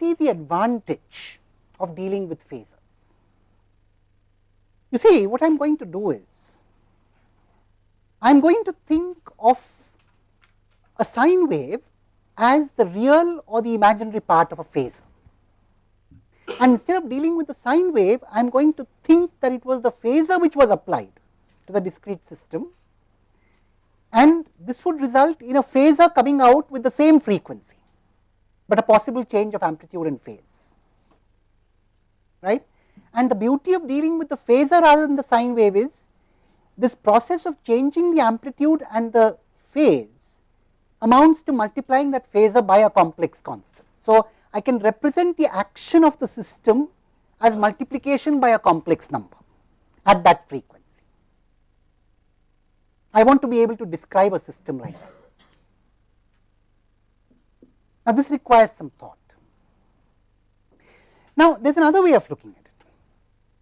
See the advantage of dealing with phasors. You see, what I am going to do is, I am going to think of a sine wave as the real or the imaginary part of a phasor. And instead of dealing with the sine wave, I am going to think that it was the phasor which was applied to the discrete system and this would result in a phasor coming out with the same frequency, but a possible change of amplitude and phase. Right? And the beauty of dealing with the phasor rather than the sine wave is this process of changing the amplitude and the phase amounts to multiplying that phasor by a complex constant. So, I can represent the action of the system as multiplication by a complex number at that frequency. I want to be able to describe a system like that. Now, this requires some thought. Now, there is another way of looking at it.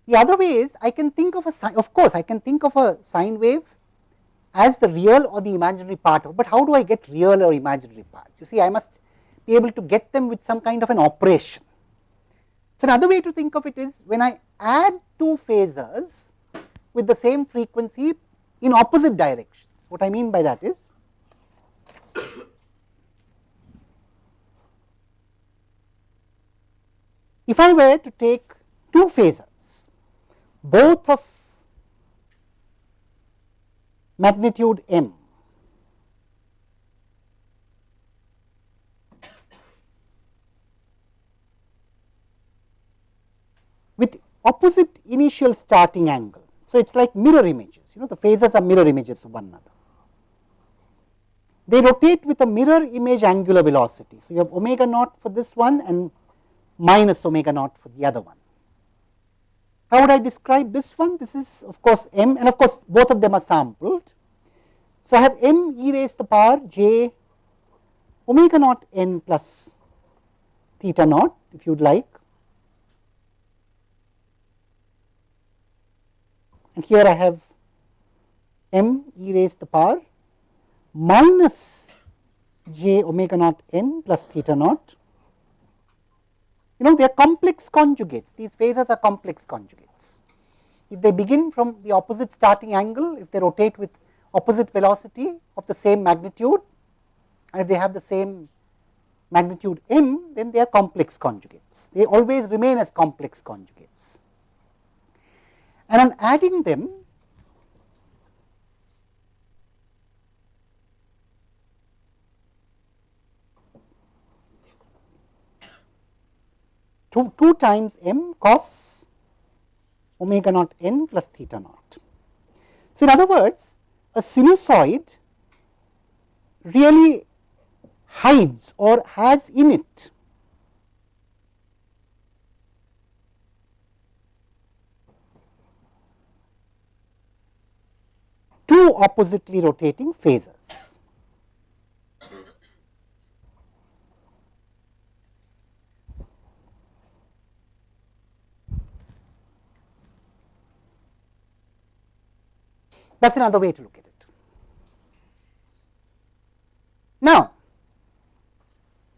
The other way is I can think of a sine, of course, I can think of a sine wave as the real or the imaginary part of, but how do I get real or imaginary parts? You see, I must be able to get them with some kind of an operation. So, another way to think of it is when I add two phasors with the same frequency in opposite directions. What I mean by that is, if I were to take two phasors, both of magnitude m with opposite initial starting angle. So, it is like mirror images, you know the phasors are mirror images of one another. They rotate with a mirror image angular velocity. So, you have omega naught for this one and minus omega naught for the other one. How would I describe this one? This is of course m and of course, both of them are sampled. So, I have m e raised to the power j omega naught n plus theta naught if you would like and here I have m e raised to the power minus j omega naught n plus theta naught. You know they are complex conjugates, these phasors are complex conjugates. If they begin from the opposite starting angle, if they rotate with opposite velocity of the same magnitude and if they have the same magnitude m, then they are complex conjugates. They always remain as complex conjugates and on adding them to 2 times m cos omega naught n plus theta naught. So, in other words a sinusoid really hides or has in it two oppositely rotating phasors. That is another way to look at it. Now,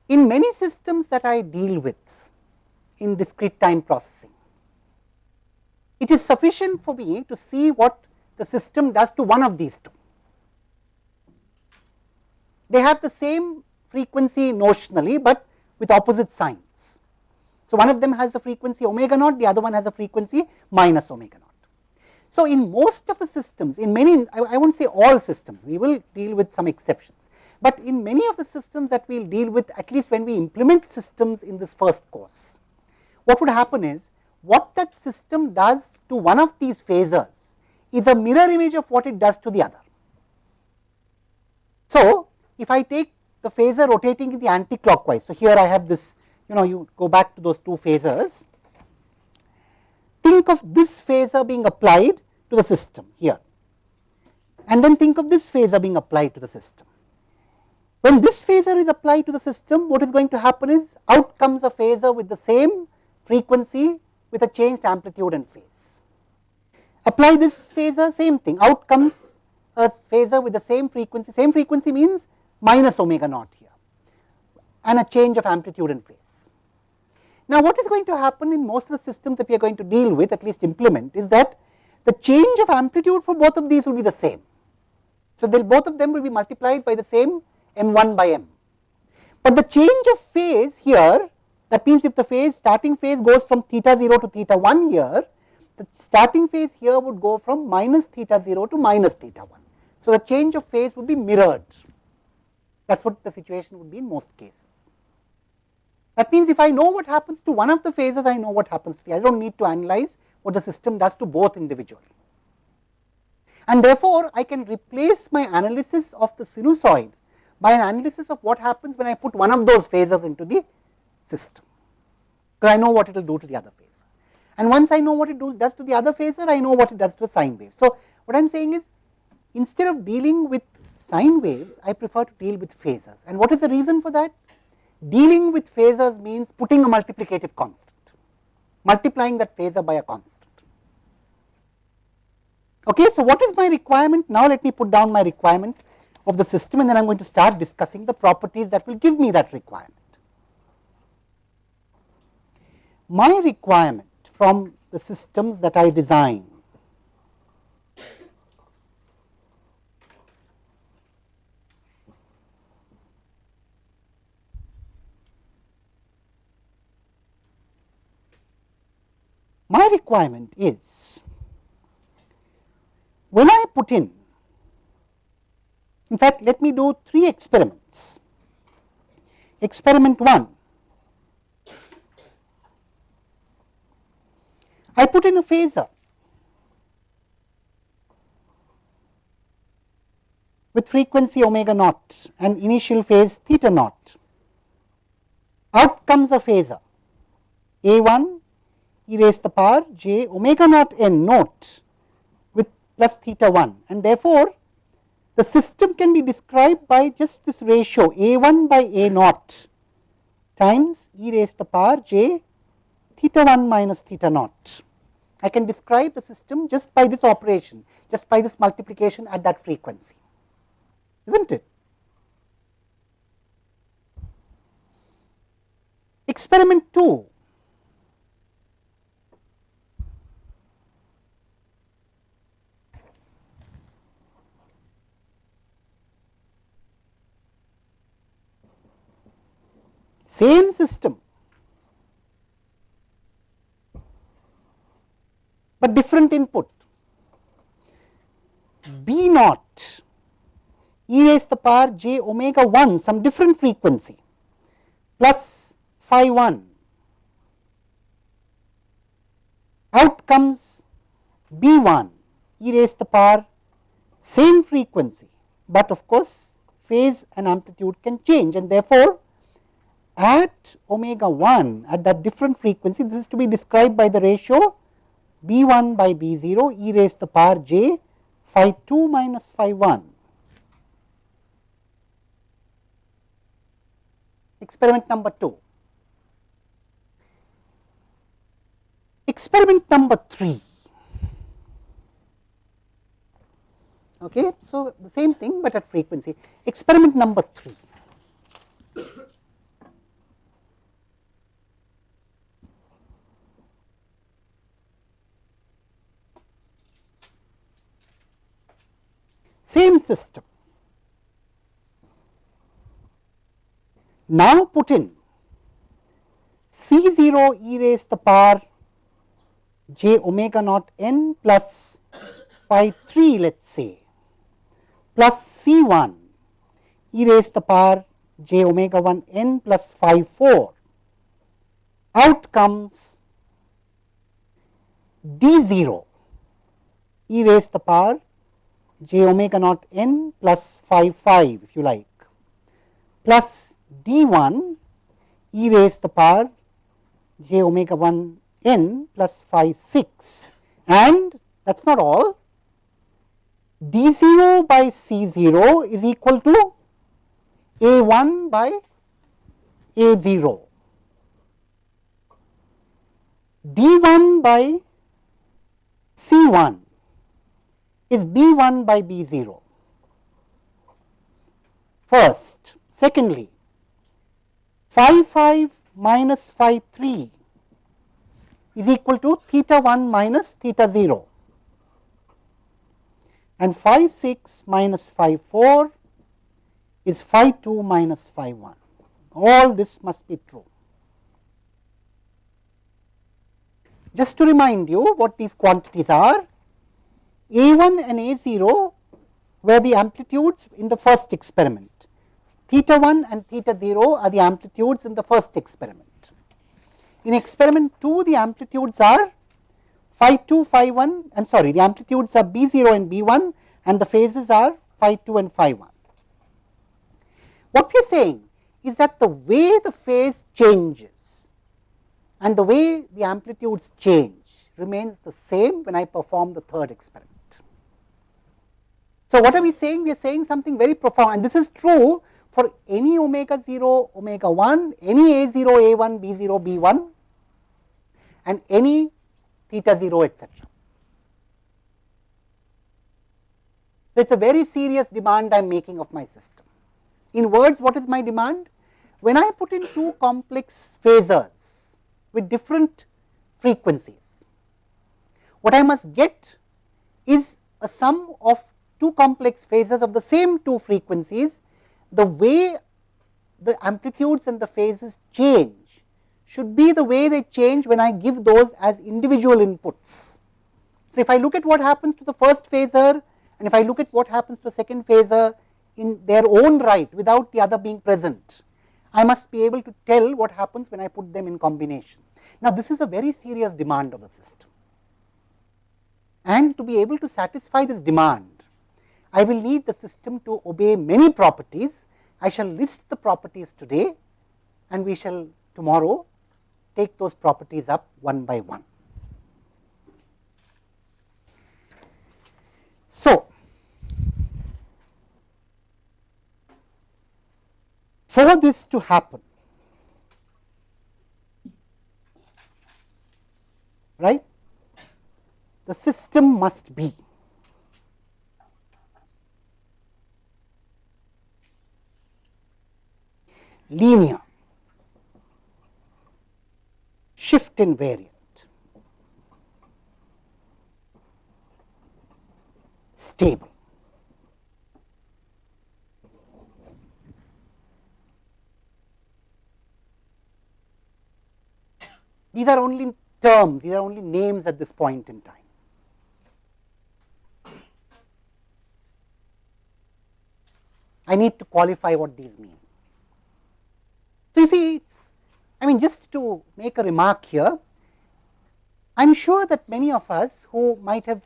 in many systems that I deal with in discrete time processing, it is sufficient for me to see what the system does to one of these two. They have the same frequency notionally, but with opposite signs. So, one of them has the frequency omega naught, the other one has a frequency minus omega naught. So, in most of the systems, in many, I, I will not say all systems, we will deal with some exceptions, but in many of the systems that we will deal with at least when we implement systems in this first course, what would happen is what that system does to one of these phasors is a mirror image of what it does to the other. So, if I take the phasor rotating in the anti-clockwise, so here I have this, you know, you go back to those two phasors, think of this phasor being applied to the system here, and then think of this phasor being applied to the system. When this phasor is applied to the system, what is going to happen is out comes a phasor with the same frequency with a changed amplitude and phase. Apply this phasor same thing out comes a phasor with the same frequency, same frequency means minus omega naught here and a change of amplitude and phase. Now, what is going to happen in most of the systems that we are going to deal with at least implement is that the change of amplitude for both of these will be the same. So, they both of them will be multiplied by the same m 1 by m. But the change of phase here that means, if the phase starting phase goes from theta 0 to theta 1 here, the starting phase here would go from minus theta 0 to minus theta 1. So, the change of phase would be mirrored that is what the situation would be in most cases. That means, if I know what happens to one of the phases, I know what happens to the I do not need to analyze what the system does to both individually. And therefore, I can replace my analysis of the sinusoid by an analysis of what happens when I put one of those phases into the system, because I know what it will do to the other phase. And once I know what it do, does to the other phasor, I know what it does to a sine wave. So, what I am saying is instead of dealing with sine waves, I prefer to deal with phasors. And what is the reason for that? Dealing with phasors means putting a multiplicative constant, multiplying that phasor by a constant. Okay, so what is my requirement? Now let me put down my requirement of the system and then I am going to start discussing the properties that will give me that requirement. My requirement from the systems that I design My requirement is when I put in, in fact, let me do three experiments. Experiment 1, I put in a phasor with frequency omega naught and initial phase theta naught. Out comes a phasor A 1 e raised the power j omega naught n naught with plus theta 1 and therefore, the system can be described by just this ratio a 1 by a naught times e raised to the power j theta 1 minus theta naught. I can describe the system just by this operation, just by this multiplication at that frequency, is not it? Experiment 2 same system, but different input. B naught e raised to the power j omega 1 some different frequency plus phi 1 out comes B 1 e raised to the power same frequency, but of course, phase and amplitude can change and therefore, at omega 1 at that different frequency this is to be described by the ratio b 1 by b 0 e raised to the power j phi 2 minus phi 1. Experiment number 2. Experiment number 3. Okay, so, the same thing, but at frequency. Experiment number 3. Same system. Now put in C 0 e raised the power j omega naught n plus phi 3 let us say plus C 1 e raised the power j omega 1 n plus phi 4 out comes d 0 e raised the power j omega naught n plus phi 5 if you like plus d 1 e raised to the power j omega 1 n plus phi 6 and that is not all. d 0 by c 0 is equal to a 1 by a 0 d 1 by c 1 is B 1 by B 0 first. Secondly, phi 5 minus phi 3 is equal to theta 1 minus theta 0 and phi 6 minus phi 4 is phi 2 minus phi 1. All this must be true. Just to remind you what these quantities are, A 1 and A 0 were the amplitudes in the first experiment, theta 1 and theta 0 are the amplitudes in the first experiment. In experiment 2, the amplitudes are phi 2, phi 1, I am sorry, the amplitudes are B 0 and B 1 and the phases are phi 2 and phi 1. What we are saying is that the way the phase changes and the way the amplitudes change remains the same when I perform the third experiment. So, what are we saying? We are saying something very profound and this is true for any omega 0, omega 1, any a 0, a 1, b 0, b 1 and any theta 0 etc. So, it is a very serious demand I am making of my system. In words, what is my demand? When I put in two complex phasors with different frequencies. What I must get is a sum of two complex phases of the same two frequencies, the way the amplitudes and the phases change should be the way they change when I give those as individual inputs. So, if I look at what happens to the first phasor and if I look at what happens to the second phasor in their own right without the other being present, I must be able to tell what happens when I put them in combination. Now, this is a very serious demand of the system and to be able to satisfy this demand, I will need the system to obey many properties. I shall list the properties today and we shall tomorrow take those properties up one by one. So, For this to happen, right, the system must be linear, shift invariant, stable. These are only terms, these are only names at this point in time. I need to qualify what these mean. You see, I mean just to make a remark here, I am sure that many of us who might have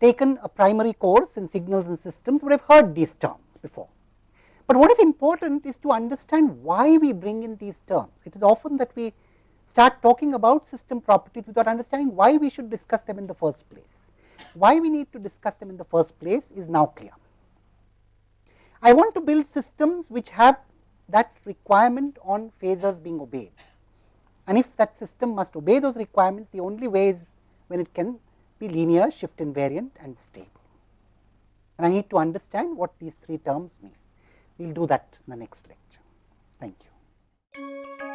taken a primary course in signals and systems would have heard these terms before. But what is important is to understand why we bring in these terms. It is often that we start talking about system properties without understanding why we should discuss them in the first place. Why we need to discuss them in the first place is now clear. I want to build systems which have that requirement on phasors being obeyed. And if that system must obey those requirements, the only way is when it can be linear, shift invariant and stable. And I need to understand what these three terms mean. We will do that in the next lecture. Thank you.